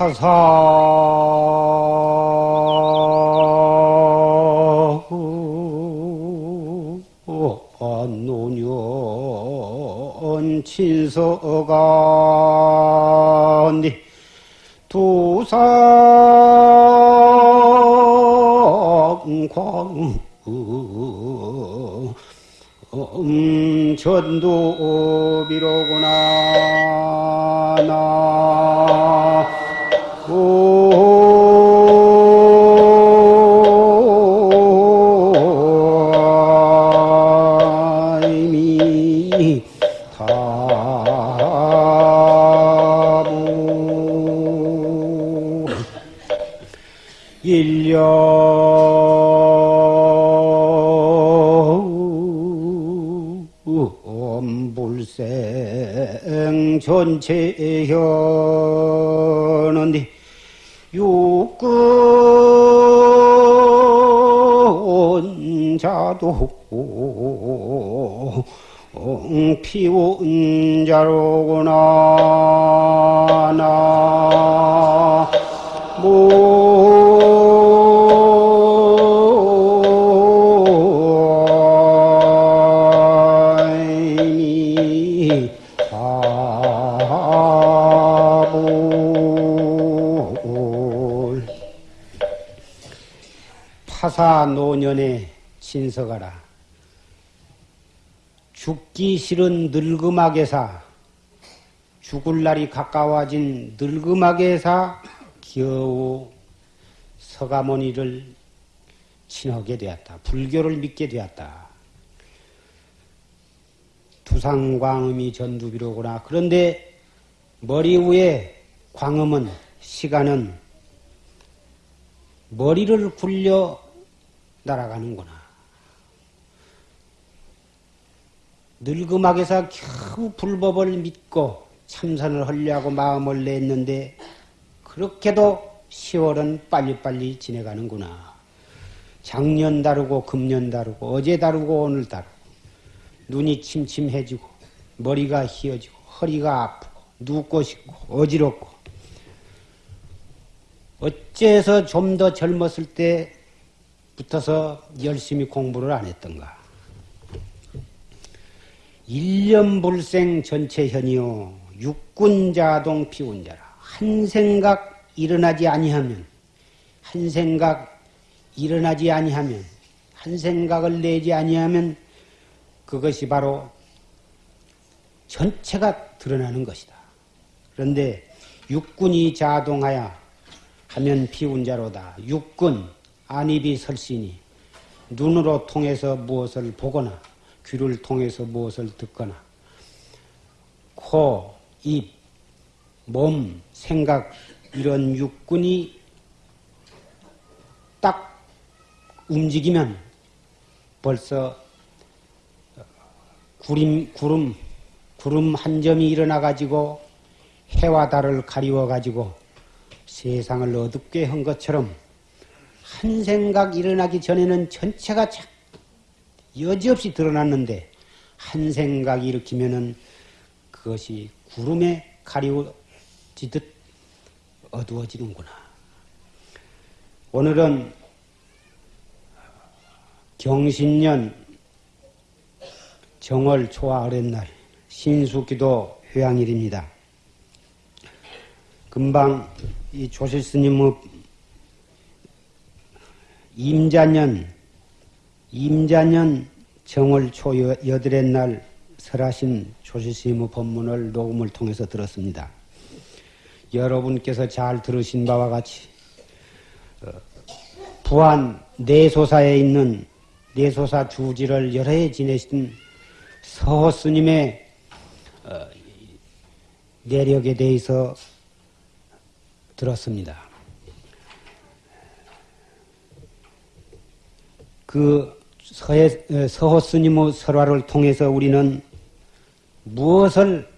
파사. 노년 친서가니 두상광 음, 전도비로구나 나 생 전체 현언디 육근 자도 피운 자로구나 나 사 노년에 친서가라 죽기 싫은 늙음하게사 죽을 날이 가까워진 늙음하게사 겨우 서가모니를 친하게 되었다. 불교를 믿게 되었다. 두상광음이 전두비로구나. 그런데 머리 위에 광음은 시간은 머리를 굴려 날아가는구나. 늙음하게서 겨우 불법을 믿고 참선을 하려고 마음을 냈는데 그렇게도 10월은 빨리빨리 지내가는구나. 작년 다르고 금년 다르고 어제 다르고 오늘 다르고 눈이 침침해지고 머리가 휘어지고 허리가 아프고 눕고 싶고 어지럽고 어째서 좀 더 젊었을 때 붙어서 열심히 공부를 안 했던가. 일념불생 전체현이요 육군자동 피운자라 한 생각 일어나지 아니하면 한 생각 일어나지 아니하면 한 생각을 내지 아니하면 그것이 바로 전체가 드러나는 것이다. 그런데 육군이 자동하여 하면 피운자로다. 육군 안입이 설신이 눈으로 통해서 무엇을 보거나 귀를 통해서 무엇을 듣거나 코, 입, 몸, 생각 이런 육군이 딱 움직이면 벌써 구름, 구름, 구름 한 점이 일어나 가지고 해와 달을 가리워 가지고 세상을 어둡게 한 것처럼 한 생각 일어나기 전에는 전체가 자- 여지없이 드러났는데 한 생각 일으키면은 그것이 구름에 가리워지듯 어두워지는구나. 오늘은 경신년 정월 초하 어렛날 신수기도 회양일입니다. 금방 이 조실스님의 임자년 임자년 정월 초 여- 여덟의 날 설하신 조실스님의 법문을 녹음을 통해서 들었습니다. 여러분께서 잘 들으신 바와 같이 어, 부안 내소사에 있는 내소사 주지를 여러 해 지내신 서호 스님의 어, 내력에 대해서 들었습니다. 그 서해, 어, 서호 스님의 설화를 통해서 우리는 무엇을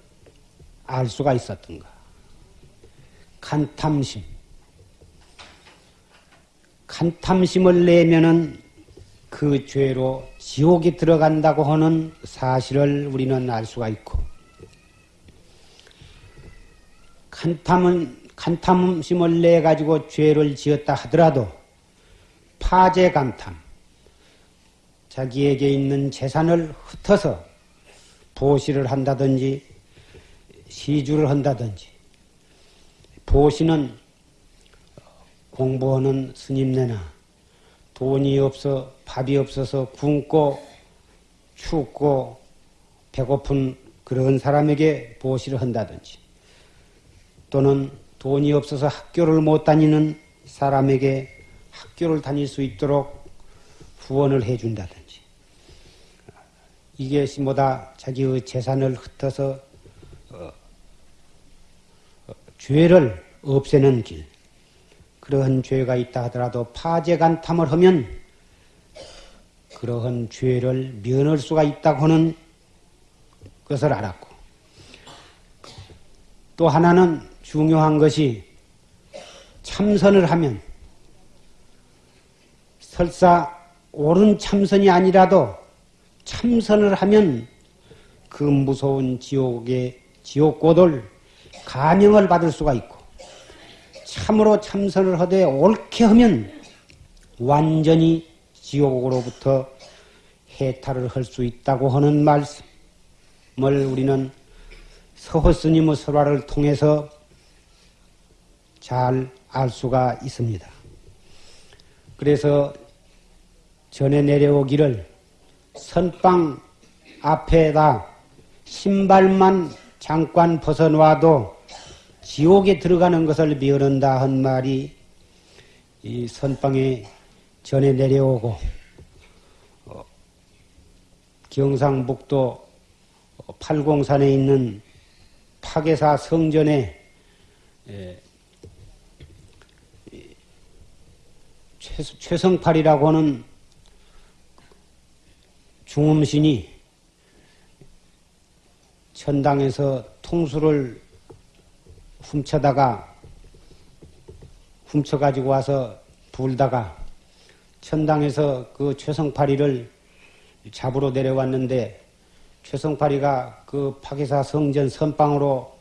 알 수가 있었던가? 간탐심. 간탐심을 내면은 그 죄로 지옥에 들어간다고 하는 사실을 우리는 알 수가 있고, 간탐은, 간탐심을 내 가지고 죄를 지었다 하더라도 파재 간탐 자기에게 있는 재산을 흩어서 보시를 한다든지 시주를 한다든지 보시는 공부하는 스님네나 돈이 없어 밥이 없어서 굶고 춥고 배고픈 그런 사람에게 보시를 한다든지 또는 돈이 없어서 학교를 못 다니는 사람에게 학교를 다닐 수 있도록 후원을 해준다든지 이게 뭐다? 자기의 재산을 흩어서 어, 어, 죄를 없애는 길. 그러한 죄가 있다 하더라도 파재간탐을 하면 그러한 죄를 면할 수가 있다고 하는 것을 알았고. 또 하나는 중요한 것이 참선을 하면 설사 옳은 참선이 아니라도 참선을 하면 그 무서운 지옥의 지옥고들 감명을 받을 수가 있고 참으로 참선을 하되 옳게 하면 완전히 지옥으로부터 해탈을 할 수 있다고 하는 말씀을 우리는 서호스님의 설화를 통해서 잘 알 수가 있습니다. 그래서 전에 내려오기를 선방 앞에다 신발만 잠깐 벗어놔도 지옥에 들어가는 것을 미언한다 한 말이 이 선방에 전에 내려오고 어, 경상북도 팔공산에 있는 파계사 성전에 에, 최, 성팔이라고 하는 중음신이 천당에서 통수를 훔쳐다가 훔쳐가지고 와서 불다가 천당에서 그 최성파리를 잡으러 내려왔는데 최성파리가 그 파기사 성전 선방으로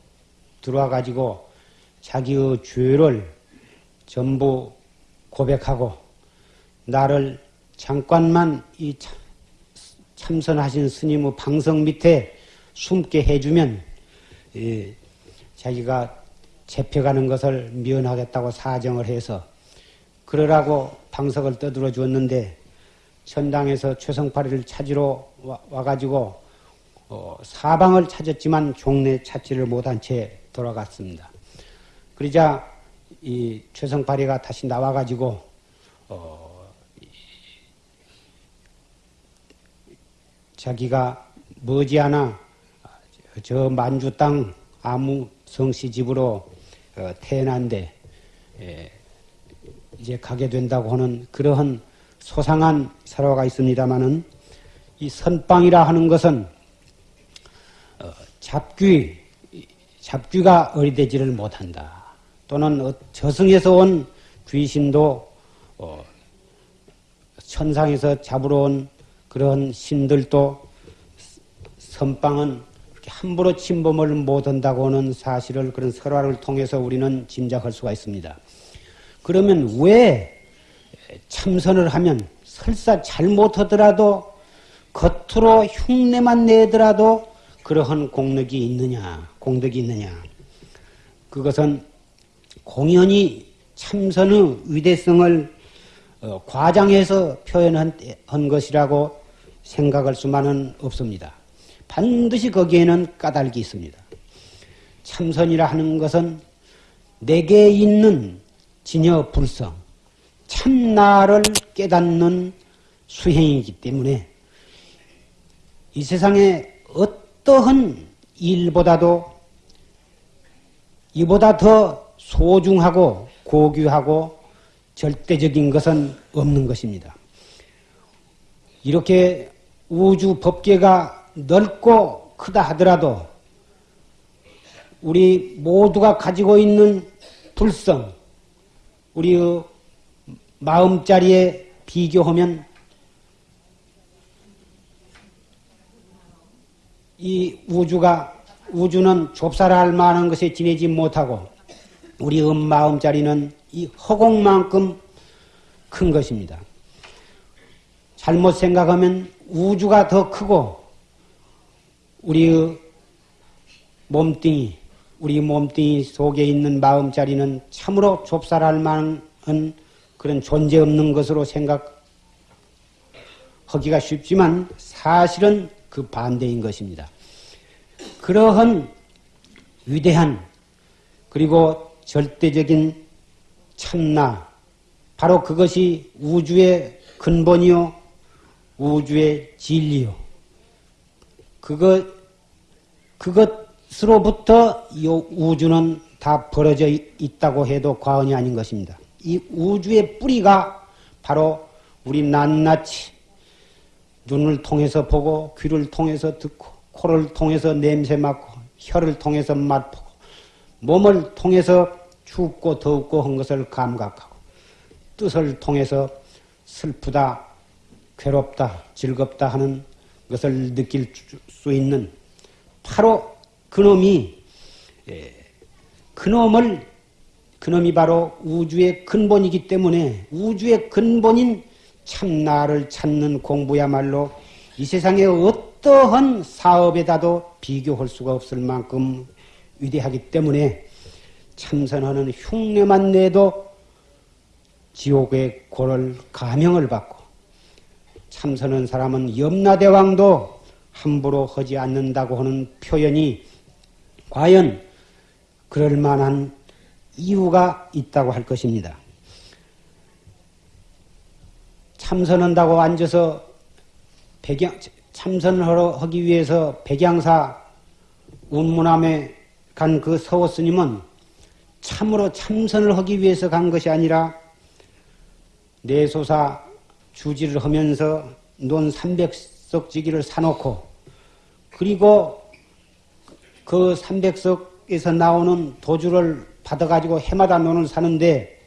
들어와 가지고 자기의 죄를 전부 고백하고 나를 잠깐만 이 참 선하신 스님의 방석 밑에 숨게 해주면 예, 자기가 잡혀가는 것을 미연하겠다고 사정을 해서 그러라고 방석을 떠들어 주었는데 천당에서 최성파리를 찾으러 와, 가지고 어, 사방을 찾았지만 종래 찾지를 못한 채 돌아갔습니다. 그러자 이 최성파리가 다시 나와가지고 어, 자기가 머지않아 저 만주 땅 아무 성씨 집으로 어, 태어난데 예, 이제 가게 된다고 하는 그러한 소상한 설화가 있습니다마는 이 선빵이라 하는 것은 어, 잡귀 잡귀가 어리되지를 못한다. 또는 어, 저승에서 온 귀신도 천상에서 잡으러 온 그런 신들도 선방은 함부로 침범을 못한다고 하는 사실을 그런 설화를 통해서 우리는 짐작할 수가 있습니다. 그러면 왜 참선을 하면 설사 잘못하더라도 겉으로 흉내만 내더라도 그러한 공덕이 있느냐, 공덕이 있느냐. 그것은 공연히 참선의 위대성을 어, 과장해서 표현한 것이라고 생각할 수만은 없습니다. 반드시 거기에는 까닭이 있습니다. 참선이라 하는 것은 내게 있는 진여 불성, 참나를 깨닫는 수행이기 때문에 이 세상에 어떠한 일보다도 이보다 더 소중하고 고귀하고 절대적인 것은 없는 것입니다. 이렇게 우주 법계가 넓고 크다 하더라도 우리 모두가 가지고 있는 불성, 우리의 마음자리에 비교하면 이 우주가 우주는 좁쌀할 만한 것에 지내지 못하고 우리 음 마음자리는 이 허공만큼 큰 것입니다. 잘못 생각하면 우주가 더 크고 우리의 몸뚱이, 우리 몸뚱이 속에 있는 마음자리는 참으로 좁쌀할 만한 그런 존재 없는 것으로 생각하기가 쉽지만 사실은 그 반대인 것입니다. 그러한 위대한 그리고 절대적인 참나 바로 그것이 우주의 근본이요 우주의 진리요 그것 그것으로부터 이 우주는 다 벌어져 있다고 해도 과언이 아닌 것입니다. 이 우주의 뿌리가 바로 우리 낱낱이 눈을 통해서 보고 귀를 통해서 듣고 코를 통해서 냄새 맡고 혀를 통해서 맛보고 몸을 통해서 춥고 더웁고 한 것을 감각하고 뜻을 통해서 슬프다, 괴롭다, 즐겁다 하는 것을 느낄 수 있는 바로 그놈이 예, 그놈을 그놈이 바로 우주의 근본이기 때문에 우주의 근본인 참나를 찾는 공부야말로 이 세상의 어떠한 사업에다도 비교할 수가 없을 만큼 위대하기 때문에 참선하는 흉내만 내도 지옥의 고를 가명을 받고 참선한 사람은 염라대왕도 함부로 하지 않는다고 하는 표현이 과연 그럴 만한 이유가 있다고 할 것입니다. 참선한다고 앉아서 백양, 참선하러 하기 위해서 백양사 운문함에 간 그 서호 스님은 참으로 참선을 하기 위해서 간 것이 아니라 내소사 주지를 하면서 논 300석지기를 사놓고 그리고 그 300석에서 나오는 도주를 받아가지고 해마다 논을 사는데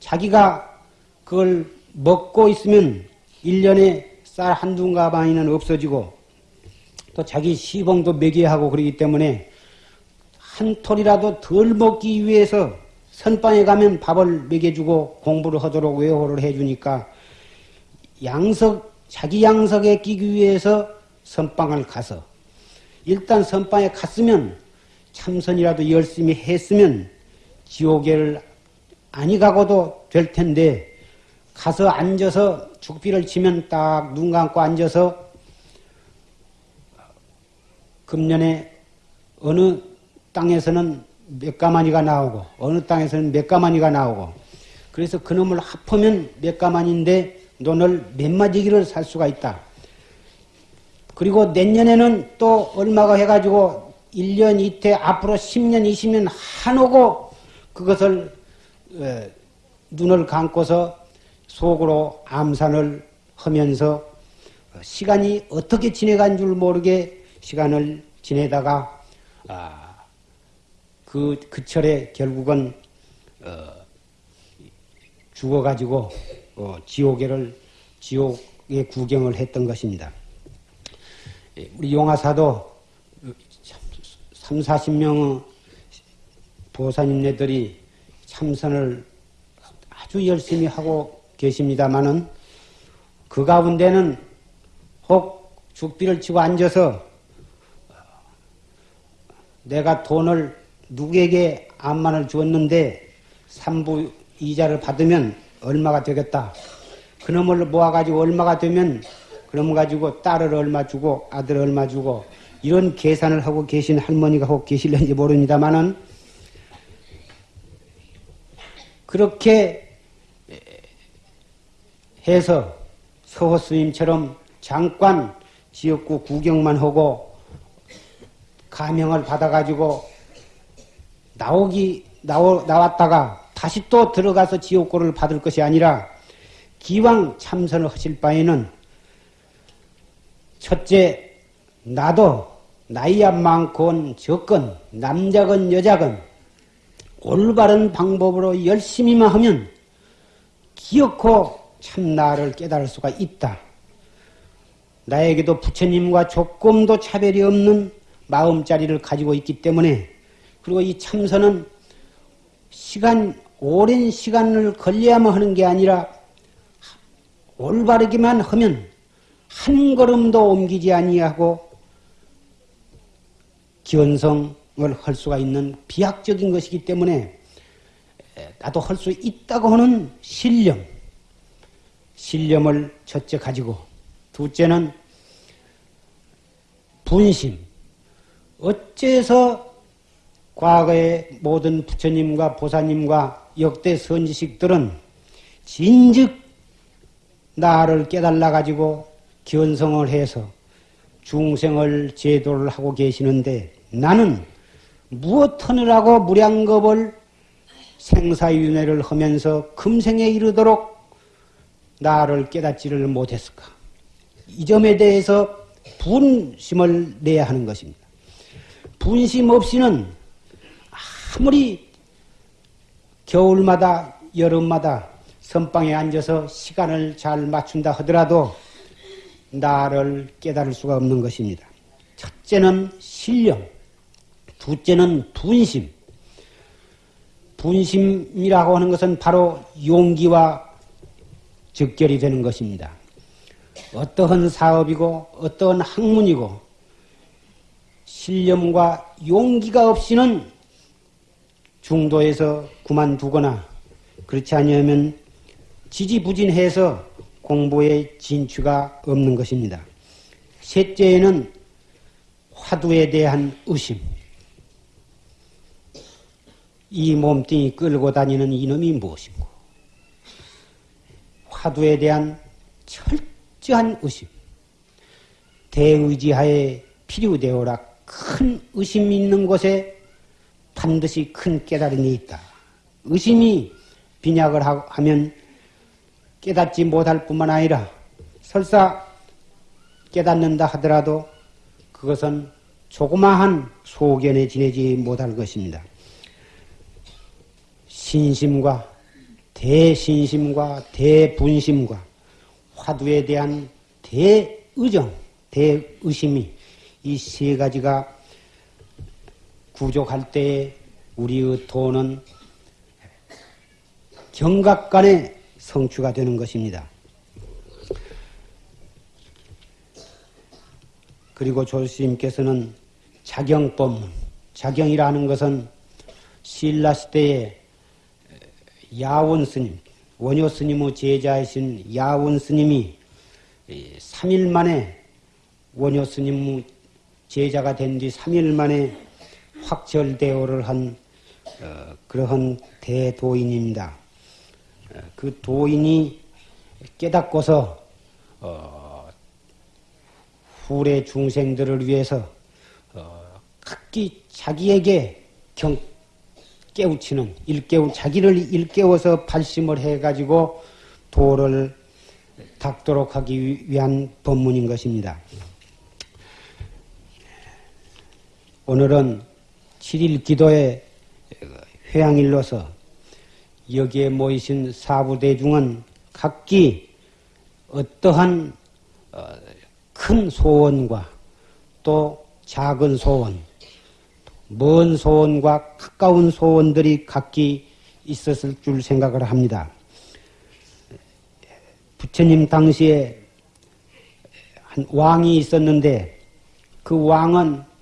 자기가 그걸 먹고 있으면 1년에 쌀 한두 가방이는 없어지고 또 자기 시봉도 매겨야 하고 그러기 때문에 한 톨이라도 덜 먹기 위해서 선방에 가면 밥을 먹여주고 공부를 하도록 외호를 해주니까 양석, 자기 양석에 끼기 위해서 선방을 가서 일단 선방에 갔으면 참선이라도 열심히 했으면 지옥에를 아니 가고도 될 텐데 가서 앉아서 죽비를 치면 딱 눈 감고 앉아서 금년에 어느 땅에서는 몇 가마니가 나오고 어느 땅에서는 몇 가마니가 나오고 그래서 그놈을 합하면 몇 가마니인데 논을 몇 마디기를 살 수가 있다. 그리고 내년에는 또 얼마가 해가지고 1년 이태 앞으로 10년 20년 한오고 그것을 눈을 감고서 속으로 암산을 하면서 시간이 어떻게 지내간 줄 모르게 시간을 지내다가 아, 그, 그 철에 결국은 어, 죽어가지고 어, 지옥에를 지옥의 구경을 했던 것입니다. 예, 우리 용화사도 3, 40명의 보사님네들이 참선을 아주 열심히 하고 계십니다마는 그 가운데는 혹 죽비를 치고 앉아서 내가 돈을 누구에게 암만을 주었는데 삼부 이자를 받으면 얼마가 되겠다. 그놈을 모아가지고 얼마가 되면 그놈 가지고 딸을 얼마 주고 아들 얼마 주고 이런 계산을 하고 계신 할머니가 혹 계실는지 모릅니다만은 그렇게 해서 서호 스님처럼 잠깐 지역구 구경만 하고 가명을 받아가지고 나오기 나오, 나왔다가 다시 또 들어가서 지옥고를 받을 것이 아니라 기왕 참선을 하실 바에는 첫째 나도 나이야 많건 적건 남자건 여자건 올바른 방법으로 열심히만 하면 기어코 참 나를 깨달을 수가 있다. 나에게도 부처님과 조금도 차별이 없는 마음자리를 가지고 있기 때문에 그리고 이 참선은 시간, 오랜 시간을 걸려야만 하는 게 아니라 올바르기만 하면 한 걸음도 옮기지 아니하고 기원성을 할 수가 있는 비약적인 것이기 때문에 나도 할 수 있다고 하는 신념, 신념을 첫째 가지고 둘째는 분심. 어째서 과거의 모든 부처님과 보사님과 역대 선지식들은 진즉 나를 깨달아 가지고 견성을 해서 중생을 제도를 하고 계시는데 나는 무엇 하느라고 무량겁을 생사윤회를 하면서 금생에 이르도록 나를 깨닫지를 못했을까? 이 점에 대해서 분심을 내야 하는 것입니다. 분심 없이는 아무리 겨울마다 여름마다 선방에 앉아서 시간을 잘 맞춘다 하더라도 나를 깨달을 수가 없는 것입니다. 첫째는 신령, 둘째는 분심. 분심이라고 하는 것은 바로 용기와 적결이 되는 것입니다. 어떠한 사업이고 어떠한 학문이고 신념과 용기가 없이는 중도에서 그만두거나 그렇지 않으면 지지부진해서 공부에 진취가 없는 것입니다. 셋째에는 화두에 대한 의심. 이 몸뚱이 끌고 다니는 이놈이 무엇인고? 화두에 대한 철저한 의심. 대의지하에 필요되어라 큰 의심이 있는 곳에 반드시 큰 깨달음이 있다. 의심이 빈약을 하면 깨닫지 못할 뿐만 아니라 설사 깨닫는다 하더라도 그것은 조그마한 소견에 지내지 못할 것입니다. 신심과 대신심과 대분심과 화두에 대한 대의정, 대의심이 이 세 가지가 구족할 때에 우리의 도는 경각간에 성취가 되는 것입니다. 그리고 조스님께서는 자경법문, 자경이라는 것은 신라 시대에 야원 스님, 원효 스님의 제자이신 야원 스님이 3일 만에 원효 스님 제자가 된 뒤 3일 만에 확철대오를 한 어, 그러한 대도인입니다. 어, 그 도인이 깨닫고서 어, 후래 중생들을 위해서 어, 각기 자기에게 경 깨우치는 일깨우 자기를 일깨워서 발심을 해가지고 도를 닦도록 하기 위한 법문인 것입니다. 오늘은 7일 기도의 회양일로서 여기에 모이신 사부대중은 각기 어떠한 어, 큰 소원과 또 작은 소원, 먼 소원과 가까운 소원들이 각기 있었을 줄 생각을 합니다. 부처님 당시에 한 왕이 있었는데 그 왕은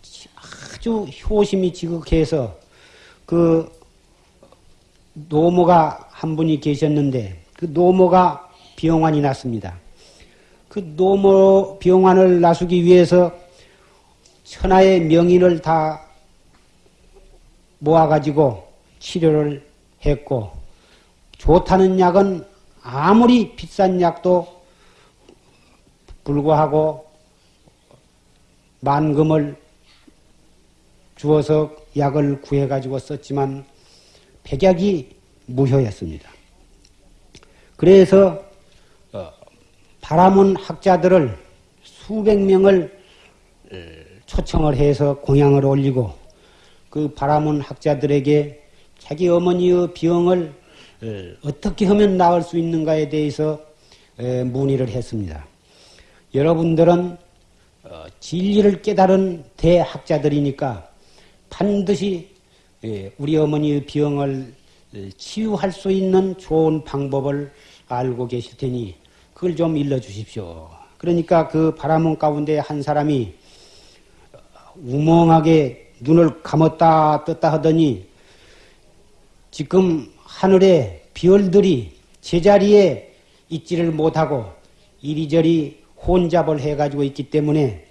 아주 효심이 지극해서 그 노모가 한 분이 계셨는데 그 노모가 병환이 났습니다. 그 노모 병환을 나수기 위해서 천하의 명인을 다 모아가지고 치료를 했고 좋다는 약은 아무리 비싼 약도 불구하고 만금을 주어서 약을 구해가지고 썼지만 백약이 무효였습니다. 그래서 어, 바라문 학자들을 수백 명을 어, 초청을 해서 공양을 올리고 그 바라문 학자들에게 자기 어머니의 병을 어, 어떻게 하면 나을 수 있는가에 대해서 문의를 했습니다. 여러분들은 진리를 깨달은 대학자들이니까 반드시 예, 우리 어머니의 병을 치유할 수 있는 좋은 방법을 알고 계실 테니 그걸 좀 일러 주십시오. 그러니까 그 바라문 가운데 한 사람이 우멍하게 눈을 감았다 떴다 하더니 지금 하늘에 별들이 제자리에 있지를 못하고 이리저리 혼잡을 해가지고 있기 때문에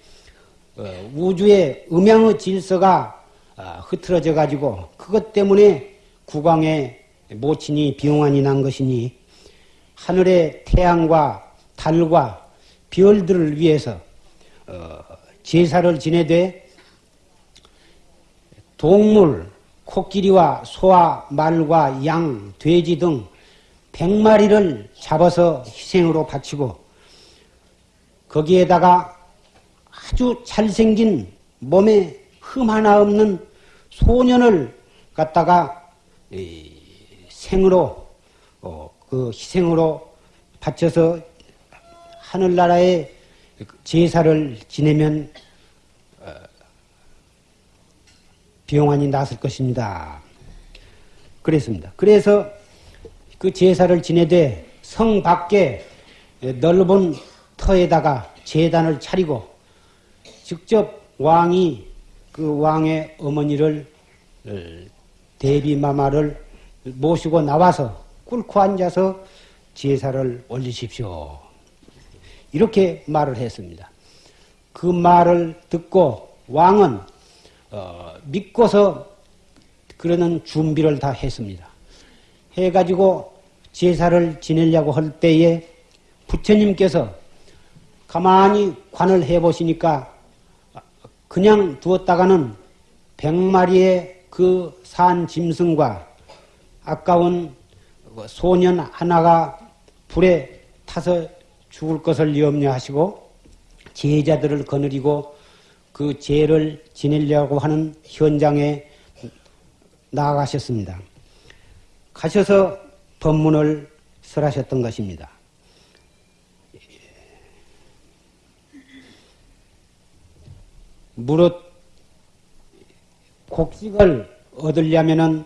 어, 우주의 음양의 질서가 아, 흐트러져 가지고 그것 때문에 국왕의 모친이 비용환이 난 것이니 하늘의 태양과 달과 별들을 위해서 어, 제사를 지내되 동물 코끼리와 소와 말과 양, 돼지 등 백마리를 잡아서 희생으로 바치고 거기에다가 아주 잘생긴 몸에 흠 하나 없는 소년을 갖다가 생으로 어, 그 희생으로 바쳐서 하늘나라에 제사를 지내면 어, 비용안이 났을 것입니다. 그랬습니다. 그래서 그 제사를 지내되 성 밖에 넓은 터에다가 재단을 차리고 직접 왕이 그 왕의 어머니를 어, 대비마마를 모시고 나와서 꿇고 앉아서 제사를 올리십시오. 이렇게 말을 했습니다. 그 말을 듣고 왕은 어, 믿고서 그러는 준비를 다 했습니다. 해가지고 제사를 지내려고 할 때에 부처님께서 가만히 관을 해보시니까 그냥 두었다가는 백마리의 그 산 짐승과 아까운 소년 하나가 불에 타서 죽을 것을 염려하시고 제자들을 거느리고 그 죄를 지내려고 하는 현장에 나아가셨습니다. 가셔서 법문을 설하셨던 것입니다. 무릇 곡식을 얻으려면은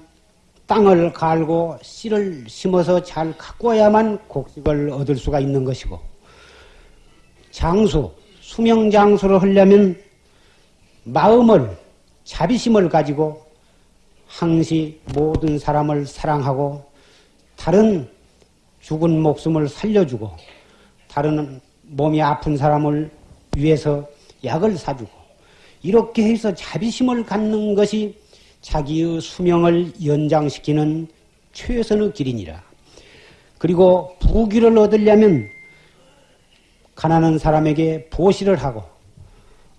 땅을 갈고 씨를 심어서 잘 가꿔야만 곡식을 얻을 수가 있는 것이고 장수, 수명 장수를 하려면 마음을 자비심을 가지고 항시 모든 사람을 사랑하고 다른 죽은 목숨을 살려주고 다른 몸이 아픈 사람을 위해서 약을 사주고 이렇게 해서 자비심을 갖는 것이 자기의 수명을 연장시키는 최선의 길이니라. 그리고 부귀를 얻으려면 가난한 사람에게 보시를 하고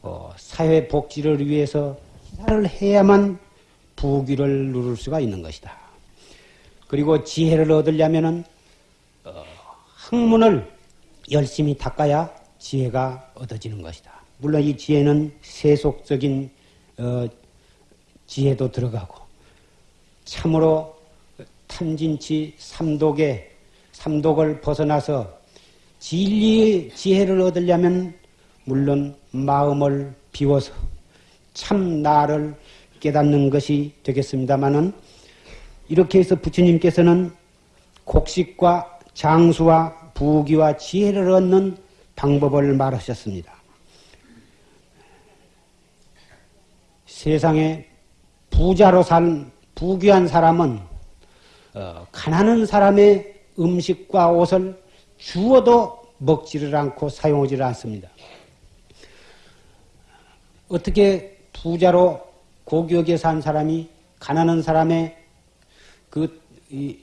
어, 사회 복지를 위해서 희사를 해야만 부귀를 누릴 수가 있는 것이다. 그리고 지혜를 얻으려면은 어, 학문을 열심히 닦아야 지혜가 얻어지는 것이다. 물론 이 지혜는 세속적인 어, 지혜도 들어가고 참으로 탐진치 삼독의 삼독을 벗어나서 진리의 지혜를 얻으려면 물론 마음을 비워서 참 나를 깨닫는 것이 되겠습니다마는 이렇게 해서 부처님께서는 곡식과 장수와 부귀와 지혜를 얻는 방법을 말하셨습니다. 세상에 부자로 산 부귀한 사람은 어, 가난한 사람의 음식과 옷을 주어도 먹지를 않고 사용하지를 않습니다. 어떻게 부자로 고귀하게 산 사람이 가난한 사람의 그, 이,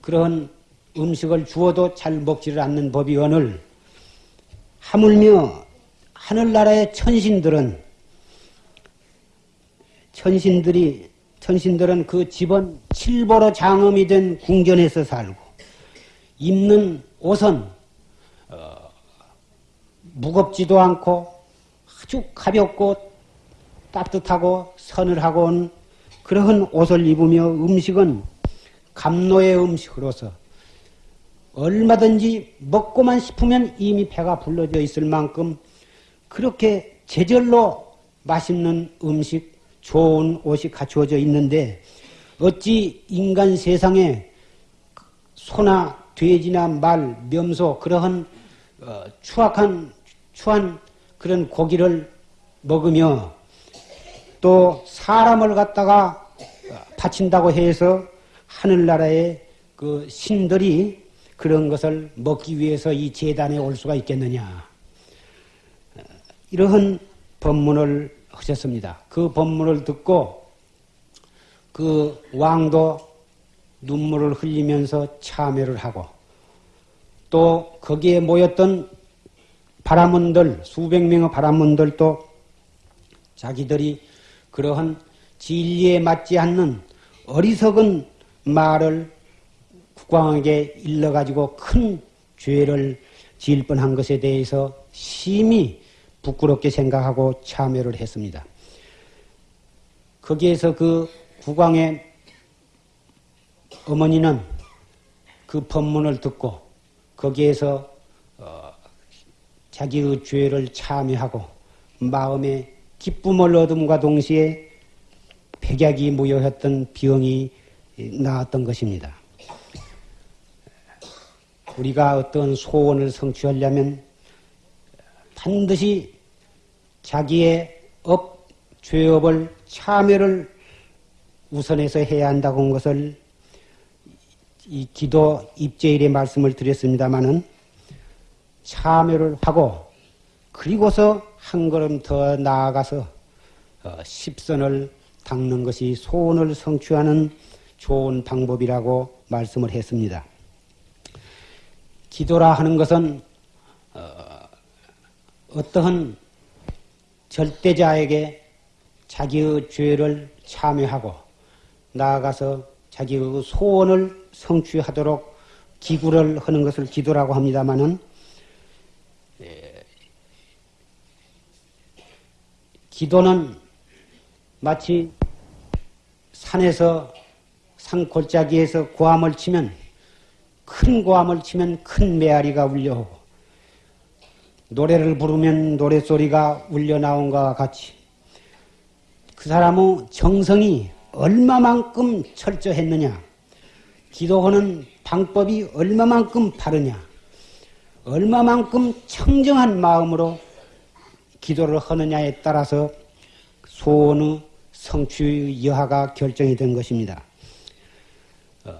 그런 음식을 주어도 잘 먹지를 않는 법이 오늘 하물며 하늘나라의 천신들은 천신들이 천신들은 그 집은 칠보로 장엄이 된 궁전에서 살고 입는 옷은 어, 무겁지도 않고 아주 가볍고 따뜻하고 서늘하고 온 그러한 옷을 입으며 음식은 감로의 음식으로서 얼마든지 먹고만 싶으면 이미 배가 불러져 있을 만큼 그렇게 제절로 맛있는 음식, 좋은 옷이 갖추어져 있는데 어찌 인간 세상에 소나 돼지나 말, 명소 그러한 어, 추악한 추한 그런 고기를 먹으며 또 사람을 갖다가 바친다고 해서 하늘나라의 그 신들이 그런 것을 먹기 위해서 이 재단에 올 수가 있겠느냐. 이러한 법문을 하셨습니다. 그 법문을 듣고 그 왕도 눈물을 흘리면서 참여를 하고 또 거기에 모였던 바람문들 수백 명의 바람문들도 자기들이 그러한 진리에 맞지 않는 어리석은 말을 국왕에게 일러가지고 큰 죄를 지을 뻔한 것에 대해서 심히 부끄럽게 생각하고 참여를 했습니다. 거기에서 그 국왕의 어머니는 그 법문을 듣고 거기에서 어 자기의 죄를 참여하고 마음에 기쁨을 얻음과 동시에 백약이 무효했던 병이 나았던 것입니다. 우리가 어떤 소원을 성취하려면 반드시 자기의 업, 죄업을 참회를 우선해서 해야 한다고 한 것을 이 기도 입제일의 말씀을 드렸습니다마는 참여를 하고 그리고서 한 걸음 더 나아가서 어, 십선을 닦는 것이 소원을 성취하는 좋은 방법이라고 말씀을 했습니다. 기도라 하는 것은 어, 어떠한 절대자에게 자기의 죄를 참여하고 나아가서 자기의 소원을 성취하도록 기구를 하는 것을 기도라고 합니다마는 예, 기도는 마치 산에서 산 골짜기에서 고함을 치면 큰 고함을 치면 큰 메아리가 울려오고 노래를 부르면 노래소리가 울려 나온 것과 같이 그 사람의 정성이 얼마만큼 철저했느냐 기도하는 방법이 얼마만큼 바르냐 얼마만큼 청정한 마음으로 기도를 하느냐에 따라서 소원의 성취 여하가 결정이 된 것입니다. 어,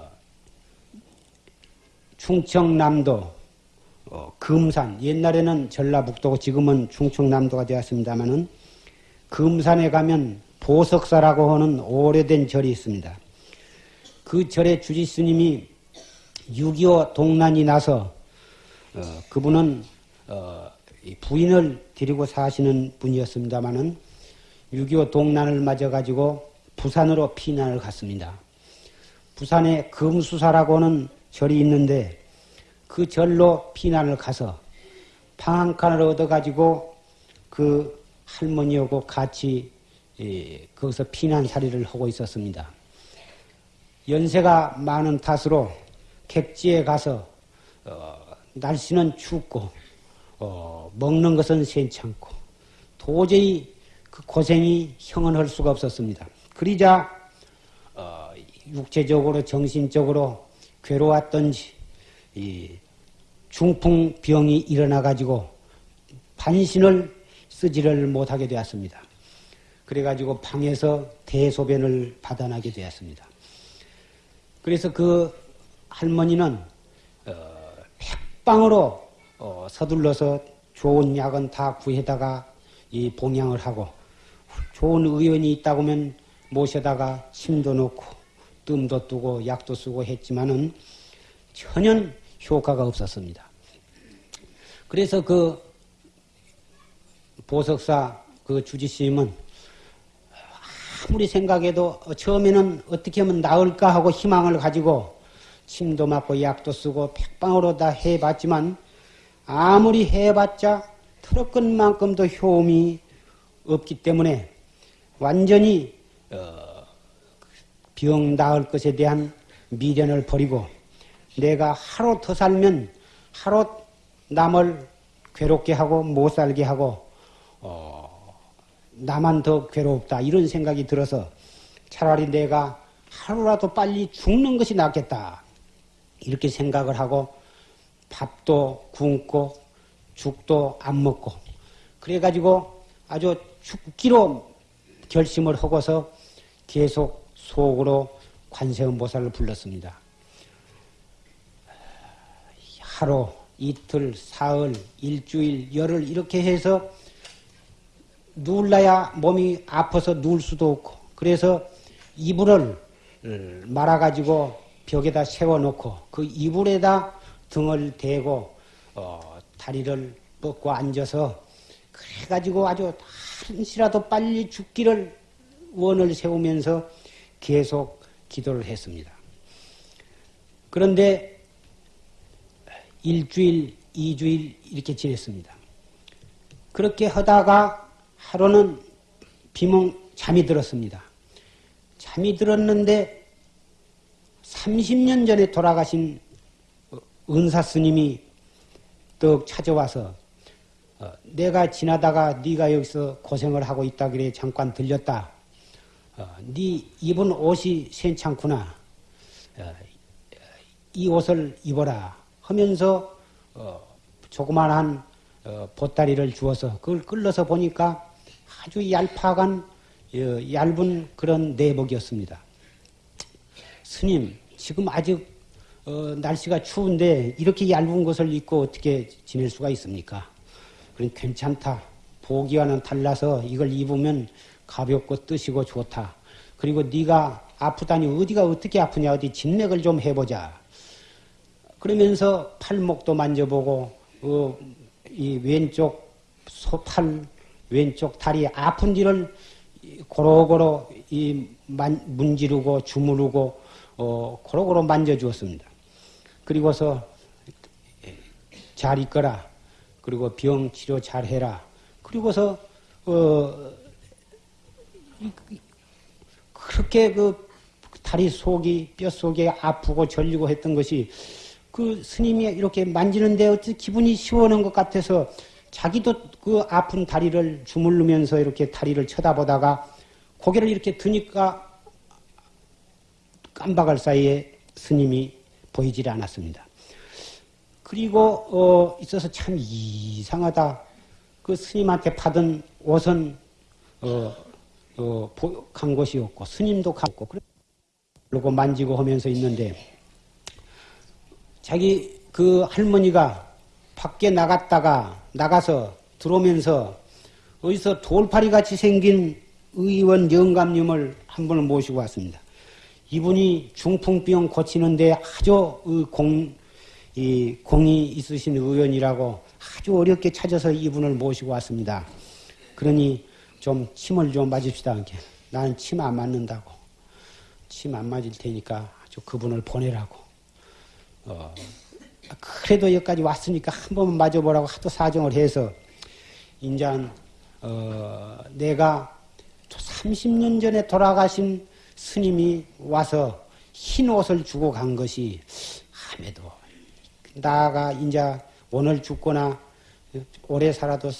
충청남도 어, 금산 옛날에는 전라북도고 지금은 충청남도가 되었습니다마는 금산에 가면 보석사라고 하는 오래된 절이 있습니다. 그 절의 주지 스님이 6.25 동란이 나서 어, 그분은 어, 부인을 데리고 사시는 분이었습니다마는 6.25 동란을 맞아가지고 부산으로 피난을 갔습니다. 부산에 금수사라고 하는 절이 있는데 그 절로 피난을 가서 방 한 칸을 얻어가지고 그 할머니하고 같이 예, 거기서 피난살이를 하고 있었습니다. 연세가 많은 탓으로 객지에 가서 어, 날씨는 춥고 어, 먹는 것은 괜찮고 도저히 그 고생이 형언할 수가 없었습니다. 그러자 어, 육체적으로 정신적으로 괴로웠던지 이 중풍병이 일어나 가지고 반신을 쓰지를 못하게 되었습니다. 그래가지고 방에서 대소변을 받아나게 되었습니다. 그래서 그 할머니는 어, 백방으로 어, 서둘러서 좋은 약은 다 구해다가 이 봉양을 하고 좋은 의원이 있다고 하면 모셔다가 침도 놓고 뜸도 뜨고 약도 쓰고 했지만은 전혀 효과가 없었습니다. 그래서 그 보석사 그 주지스님은 아무리 생각해도 처음에는 어떻게 하면 나을까 하고 희망을 가지고 침도 맞고 약도 쓰고 백방으로 다 해봤지만 아무리 해봤자 트럭끈만큼도 효험이 없기 때문에 완전히 어, 병 나을 것에 대한 미련을 버리고 내가 하루 더 살면 하루 남을 괴롭게 하고 못 살게 하고 어, 나만 더 괴롭다 이런 생각이 들어서 차라리 내가 하루라도 빨리 죽는 것이 낫겠다. 이렇게 생각을 하고 밥도 굶고 죽도 안 먹고 그래가지고 아주 죽기로 결심을 하고서 계속 속으로 관세음보살을 불렀습니다. 하루, 이틀, 사흘, 일주일, 열흘 이렇게 해서 누울라야 몸이 아파서 누울 수도 없고 그래서 이불을 말아가지고 벽에다 세워놓고 그 이불에다 등을 대고 어, 다리를 뻗고 앉아서 그래가지고 아주 한시라도 빨리 죽기를 원을 세우면서 계속 기도를 했습니다. 그런데 일주일, 이주일 이렇게 지냈습니다. 그렇게 하다가 하루는 비몽 잠이 들었습니다. 잠이 들었는데 30년 전에 돌아가신 은사 스님이 떡 찾아와서 어, 내가 지나다가 네가 여기서 고생을 하고 있다 그래 잠깐 들렸다. 어, 네 입은 옷이 괜찮구나. 어, 이 옷을 입어라 하면서 어, 조그만한 어, 보따리를 주어서 그걸 끌러서 보니까 아주 얄팍한 어, 얇은 그런 내복이었습니다. 스님 지금 아직 어, 날씨가 추운데 이렇게 얇은 것을 입고 어떻게 지낼 수가 있습니까? 그럼 괜찮다. 보기와는 달라서 이걸 입으면 가볍고 뜨시고 좋다. 그리고 네가 아프다니 어디가 어떻게 아프냐 어디 진맥을 좀 해보자. 그러면서 팔목도 만져보고 어, 이 왼쪽 소팔 왼쪽 다리 아픈 데를 고로고로 이 만, 문지르고 주무르고 어, 고로고로 만져주었습니다. 그리고서 잘 있거라. 그리고 병 치료 잘 해라. 그리고서 어, 그렇게 그 다리 속이 뼈 속에 아프고 절리고 했던 것이 그 스님이 이렇게 만지는데 어찌 기분이 시원한 것 같아서 자기도 그 아픈 다리를 주물르면서 이렇게 다리를 쳐다보다가 고개를 이렇게 드니까 깜박할 사이에 스님이 보이질 않았습니다. 그리고 어 있어서 참 이상하다. 그 스님한테 받은 옷은 어, 어, 간 것이 없고 스님도 갔고 그러고 만지고 하면서 있는데 자기 그 할머니가 밖에 나갔다가 나가서 들어오면서 어디서 돌파리 같이 생긴 의원 영감님을 한 분을 모시고 왔습니다. 이분이 중풍병 고치는데 아주 공, 이 공이 있으신 의원이라고 아주 어렵게 찾아서 이분을 모시고 왔습니다. 그러니 좀 침을 좀 맞읍시다. 나는 침 안 맞는다고. 침 안 맞을 테니까 아주 그분을 보내라고. 어, 그래도 여기까지 왔으니까 한 번만 맞아보라고 하도 사정을 해서 인자 어, 내가 30년 전에 돌아가신 스님이 와서 흰 옷을 주고 간 것이 함에도 나가 이제 오늘 죽거나 오래 살아도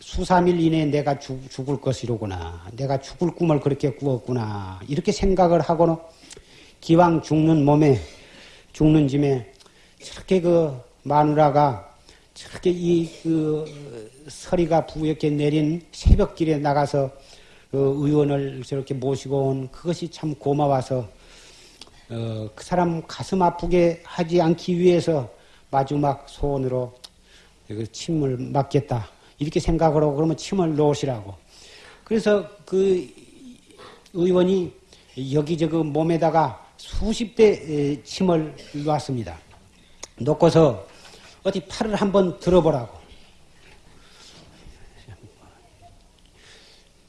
수삼일 이내에 내가 죽, 죽을 것이로구나. 내가 죽을 꿈을 그렇게 꾸었구나. 이렇게 생각을 하고는 기왕 죽는 몸에 죽는 짐에 저렇게 그 마누라가 저렇게 이 그 서리가 부옇게 내린 새벽길에 나가서 그 의원을 저렇게 모시고 온 그것이 참 고마워서 어, 그 사람 가슴 아프게 하지 않기 위해서 마지막 소원으로 그 침을 맞겠다. 이렇게 하고 그러면 침을 놓으시라고. 그래서 그 의원이 여기저기 몸에다가 수십 대 침을 놨습니다. 놓고서 어디 팔을 한번 들어보라고.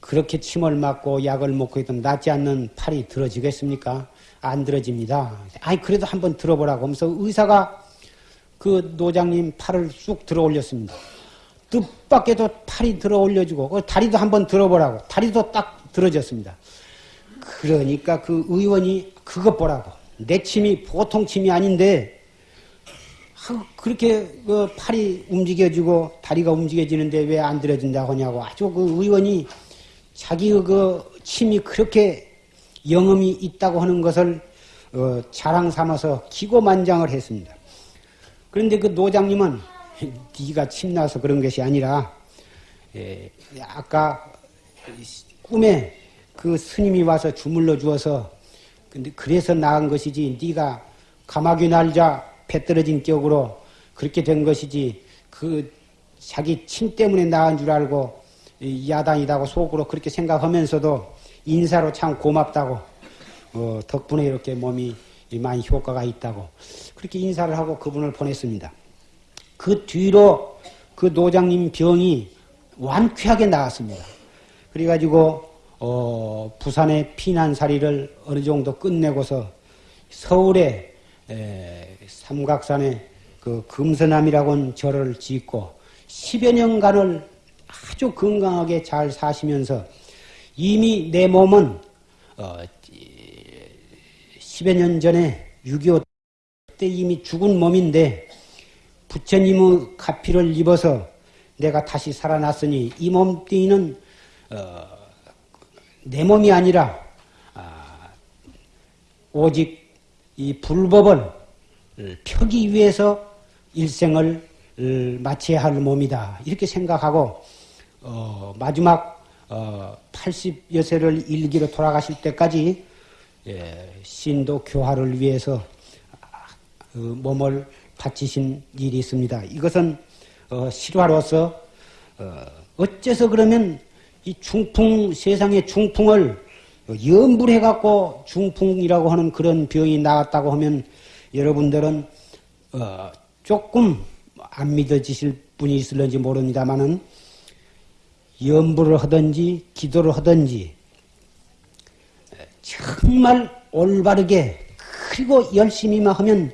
그렇게 침을 맞고 약을 먹고 있던 낫지 않는 팔이 들어지겠습니까? 안 들어집니다. 아니, 그래도 한번 들어보라고 하면서 의사가 그 노장님 팔을 쑥 들어 올렸습니다. 뜻밖에도 팔이 들어 올려주고, 그 다리도 한번 들어보라고. 다리도 딱 들어졌습니다. 그러니까 그 의원이 그것 보라고. 내 침이 보통 침이 아닌데, 그렇게 그 팔이 움직여지고 다리가 움직여지는데 왜 안 들어진다고 하냐고 아주 그 의원이 자기 그 침이 그렇게 영험이 있다고 하는 것을 어, 자랑 삼아서 기고만장을 했습니다. 그런데 그 노장님은 네가 침나서 그런 것이 아니라 예, 아까 꿈에 그 스님이 와서 주물러 주어서 근데 그래서 나은 것이지 네가 가마귀 날자 배 떨어진 격으로 그렇게 된 것이지 그 자기 침 때문에 나은 줄 알고 야단이다고 속으로 그렇게 생각하면서도 인사로 참 고맙다고 어, 덕분에 이렇게 몸이 많이 효과가 있다고 그렇게 인사를 하고 그분을 보냈습니다. 그 뒤로 그 노장님 병이 완쾌하게 나았습니다. 그래가지고 어, 부산의 피난살이를 어느 정도 끝내고서 서울에 에, 삼각산에 그 금서남이라고 하는 절을 짓고 10여 년간을 아주 건강하게 잘 사시면서 이미 내 몸은 어, 10여 년 전에 6.25 때 이미 죽은 몸인데 부처님의 가피를 입어서 내가 다시 살아났으니 이 몸뚱이는 어, 내 몸이 아니라 아, 오직 이 불법을 펴기 위해서 일생을 마쳐야 할 몸이다 이렇게 생각하고 어, 마지막 어, 80여 세를 일기로 돌아가실 때까지 예, 신도 교화를 위해서 그 몸을 바치신 일이 있습니다. 이것은 어, 실화로서 어, 어째서 그러면 이 중풍 세상의 중풍을 염불해 갖고 중풍이라고 하는 그런 병이 나왔다고 하면 여러분들은 어, 조금 안 믿어지실 분이 있을런지 모릅니다만은 염불을 하든지 기도를 하든지 정말 올바르게 그리고 열심히만 하면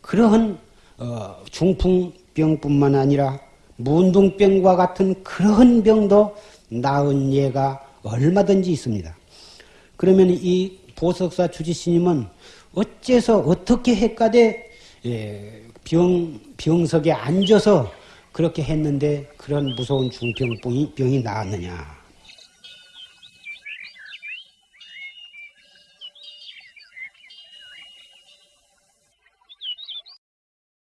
그러한 어, 중풍병뿐만 아니라 문둥병과 같은 그러한 병도 나은 예가 얼마든지 있습니다. 그러면 이 보석사 주지스님은 어째서 어떻게 했까대 예, 병 병석에 앉아서 그렇게 했는데 그런 무서운 중병병이 병이 나았느냐?